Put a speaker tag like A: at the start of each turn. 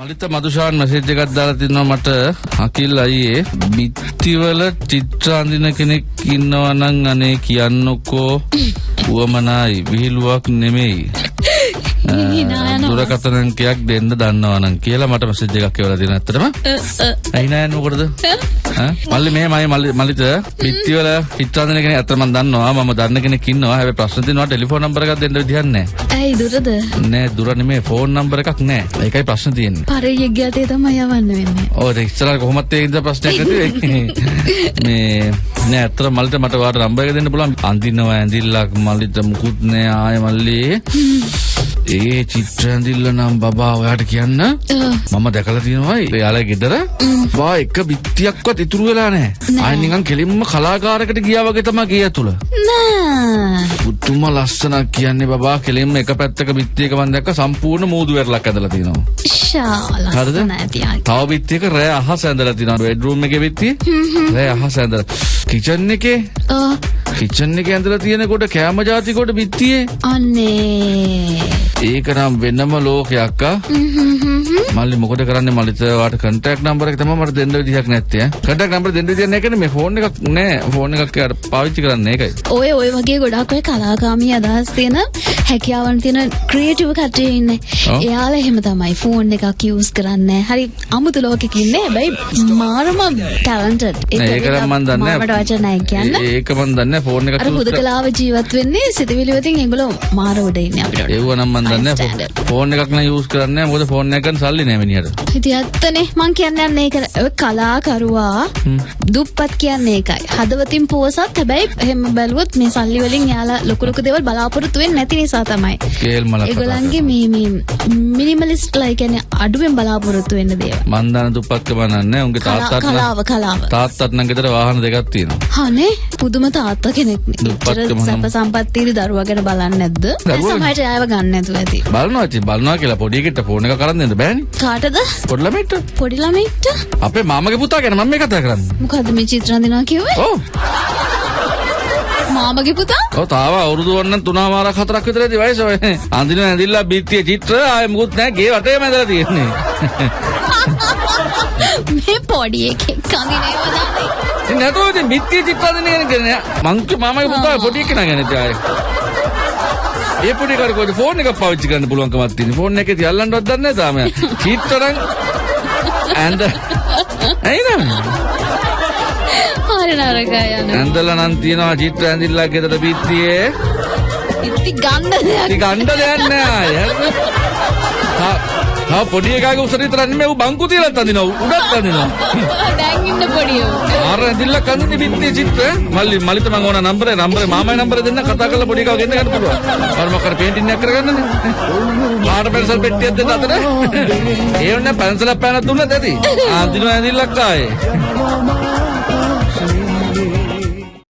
A: මලිත Madushan message එකක් දාලා තිනවා මට. අකිල් අයියේ බිත්තිවල චිත්‍ර අඳින කෙනෙක් ඉන්නවා නම් අනේ කියන්නකෝ. උවමනායි විහිළුවක් නෙමෙයි. දුරකථන අංකයක් දෙන්න දන්නවා නම් කියලා මට මැසේජ් එකක් එවලා දෙන ඇත්තටම. ඇයි නෑ මොකටද? මල්ලි මේ මයි මල්ලි මලිත බිත්තිවල චිත්‍ර අඳින කෙනෙක් අතට මම දන්නවා. මම දන්න කෙනෙක් ඉන්නවා. හැබැයි ප්‍රශ්න තියෙනවා ටෙලිෆෝන් නම්බර් එකක් දෙන්න විදිහක් නෑ.
B: ඇයි දුරද?
A: නෑ දුර නෙමෙයි. ෆෝන් නම්බර් එකක් නෑ. ඒකයි ප්‍රශ්න තියෙන්නේ.
B: පරයෙක් ගතේ තමයි යවන්න වෙන්නේ.
A: ඕ ඉස්සර කොහොමත් ඒකද ප්‍රශ්නයක් නැති වෙන්නේ. මේ නෑ අතර මල්ට මට වාට නම්බර් එක දෙන්න පුළුවන්. අඳිනවා ඇඳිල්ලක් මල්ලිට මුකුත් නෑ. ආය මල්ලි ඒ චිත්‍ර ඇඳිල්ල නම් බබා ඔයාට කියන්න. මම දැකලා තියෙනවා එයාලා ගෙදර. වා එක බිත්තියක්වත් ඉතුරු වෙලා නෑ. ආය නිකන් කෙලින්ම කලාකාරකට ගියා වගේ තමයි ගේ ඇතුළ.
B: නෑ.
A: පුදුම ලස්සනක් කියන්නේ බබා කෙලින්ම එක පැත්තක බිත්තියක මම දැක්ක සම්පූර්ණ මූදු වැරලක් ඇඳලා තියෙනවා. හරිද? තව බිත්තියක රෑ අහස ඇඳලා තියෙනවා. බෙඩ්රූම් එකේ බිත්තිය? රෑ අහස ඇඳලා. කිචන් එකේ? කිචන් එකේ ඇඳලා තියෙනකොට කෑම ජාති කොට බිත්තියේ?
B: අන්නේ
A: ඒක නම් වෙනම ලෝකයක් ආ මල්ලි මොකද කරන්නේ මල්ලිත වාට කන්ටැක්ට් නම්බර් එක තමයි මට දෙන්න විදිහක් නැත්තේ ඈ කන්ටැක්ට් නම්බර් දෙන්න විදිහක් නැහැ කියන්නේ මේ ෆෝන් එකක් නෑ ෆෝන් එකක් යාට පාවිච්චි කරන්නේ ඒකයි
B: ඔය ඔය වගේ ගොඩක් ඔය කලාකාමී අදහස් තියෙන හැකියාවන් තියෙන ක්‍රියේටිව් කට්ටිය ඉන්නේ. එයාලා එහෙම තමයි ෆෝන් එකක් යූස් කරන්නේ. හරි අමුතු ලෝකෙක ඉන්නේ. හැබැයි මාරම ටැලන්ටඩ්.
A: ඒක නම් මන් දන්නේ
B: මාවට වචන නැහැ කියන්න.
A: ඒක මන් දන්නේ ෆෝන් එකක්
B: අර
A: use කර-
B: හුදකලාව ජීවත් වෙන්නේ සිතවිලි වලින් ඒගොල්ලෝ මාර උඩ ඉන්නේ අපිට.
A: ඒව නම් මන්
B: standard.
A: ෆෝන් එකක් නම් යූස් කරන්නේ මොකද ෆෝන් එක ගන්න සල්ලි නෑ මිනිහට
B: ඉතින් ඇත්තනේ මං කියන්නේ යන්නේ ඒක ඔය කලාකරුවා දුප්පත් කියන්නේ ඒකයි. හදවතින් පෝසත් හැබැයි එහෙම බැලුවොත් මේ සල්ලි වලින් යාලා ලොකු ලොකු දේවල් බලාපොරොත්තු වෙන්නේ නැති නිසා තමයි. ඒගොල්ලන්ගේ මේ මිනිමලිස්ට් ලා කියන්නේ අඩුවෙන් බලාපොරොත්තු වෙන්න දේවල්.
A: මන් දන්න දුප්පත්කම නන්නේ උන්ගේ නම්
B: කලාව කලාව.
A: තාත්තත් නම් ගෙදර වාහන දෙකක් තියෙනවා
B: හනේ පුදුම තාත්තා කෙනෙක් නේ. සැප සම්පත් තියෙදි දරුවා ගැන බලන්නේ නැද්ද? සමහරට ආයව ගන්න ඇති.
A: බලනවා ඉතින් බලනවා කියලා පොඩි එකට ෆෝන් එක කරන් දෙන්න බෑනේ
B: කාටද?
A: පොඩි ළමයිට
B: පොඩි ළමෙක්ට?
A: අපේ මාමගේ පුතා ගැන මම මේ කතා කරන්නේ
B: මොකද්ද මේ චිත්‍ර අඳිනවා කිව්වේ? මාමගේ පුතා?
A: තාම අවුරුදු වන්න තුනමාරක් හතරක් විතර ඇති වයස අඳින ඇඳිල්ලා බිත්තිය චිත්‍ර ආයෙ මුකුත් නැහැ ගේ වටේම ඇඳලා තියෙන්නේ
B: මේ පොඩි එකෙක් අඳිනේව දාන්නේ.
A: ඉතින් නැතෝ ඉතින් බිත්තිය චිත්‍ර අඳින කෙනෙක් නේ. මං මාමගේ පුතා පොඩි එකනා ගැන ඉතින් ඒ පොඩි කාට කොහෙද ෆෝන් එකක් පාවිච්චි කරන්න පුළුවන්කමක් තියෙන ෆෝන් එකේ තියල්ලන්නවත් දන්නේ නැහැ තාම චිත්‍ර නම් ඇඳ ඇයි නම?
B: හරි නරකයි යන.
A: ඇඳලා නම් තියනවා චිත්‍ර ඇඳිල්ලක් ගෙදර බිත්තියේ
B: ඉති ගන්න දෙයක්
A: ඉතින් ගන්න දෙයක් නෑ අය. තා තා පොඩි එකාගේ උසට විතර නෙමෙයි ඌ බංකු තියලත් අඳිනවා උඩත් අඳිනවා
B: දැන් ඉන්න පොඩි උන්.
A: ආර ඇඳිල්ලක් අඳින්නේ බිත්තියේ චිත්‍ර මල්ලි මලිත මං ඕන නම්බරේ නම්බරේ මාමයි නම්බරේ දෙන්න කතා කරලා පොඩි එකව ගෙන්න ගන්න පුළුවන් අර මොකක්ද පේන්ටින් එකක් කරගන්නනේ පාට පැන්සල් පෙට්ටියක් දෙන්න අතර ඒ වුණා පැන්සලක් පෑනක් දුන්නත් ඇති අඳිනවා ඇඳිල්ලක් ආයේ